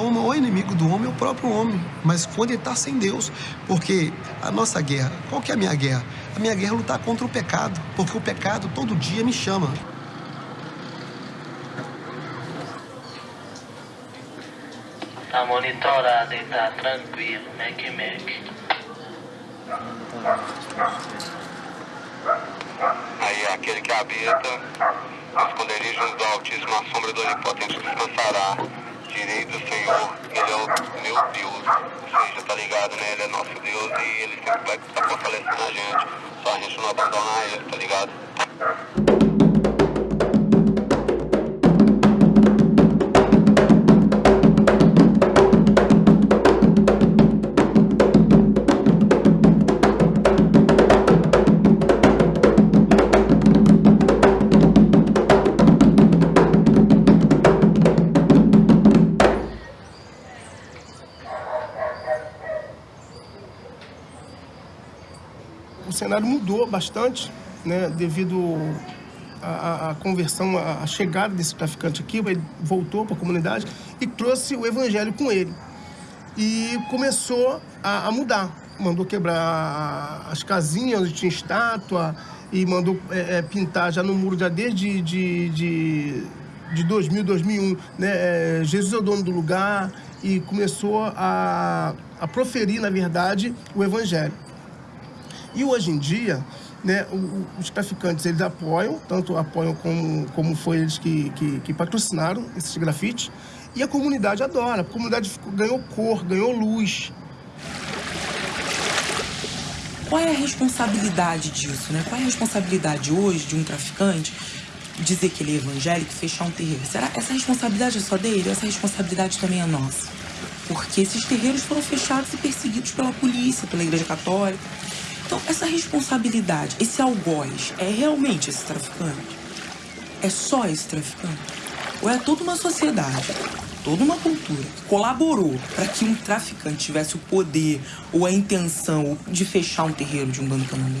maior inimigo do homem é o próprio homem, mas quando ele está sem Deus. Porque a nossa guerra, qual que é a minha guerra? A minha guerra é lutar contra o pecado, porque o pecado todo dia me chama. Tá monitorado e tá tranquilo, Mac Mac. Aí aquele que habita os esconderijos do Altíssimo, a sombra do Onipotente descansará. Direi do Senhor, Ele é o meu Deus. Ou seja, tá ligado, né? Ele é nosso Deus e Ele sempre vai estar fortalecendo a gente. Só a gente não abandonar Ele, tá ligado? O cenário mudou bastante, né, devido à, conversão, à chegada desse traficante aqui, ele voltou para a comunidade e trouxe o evangelho com ele. E começou a, a mudar. Mandou quebrar as casinhas onde tinha estátua e mandou é, é, pintar já no muro já desde de, de, de 2000, 2001. Né? É, Jesus é o dono do lugar e começou a, a proferir, na verdade, o evangelho. E hoje em dia, né, os traficantes eles apoiam, tanto apoiam como, como foi eles que, que, que patrocinaram esses grafites, e a comunidade adora. A comunidade ganhou cor, ganhou luz. Qual é a responsabilidade disso, né? Qual é a responsabilidade hoje de um traficante dizer que ele é evangélico fechar um terreiro? Será essa responsabilidade é só dele? Essa responsabilidade também é nossa? Porque esses terreiros foram fechados e perseguidos pela polícia, pela Igreja Católica. Então, essa responsabilidade, esse algoz, é realmente esse traficante? É só esse traficante? Ou é toda uma sociedade, toda uma cultura que colaborou para que um traficante tivesse o poder ou a intenção de fechar um terreiro de um bando candomblé?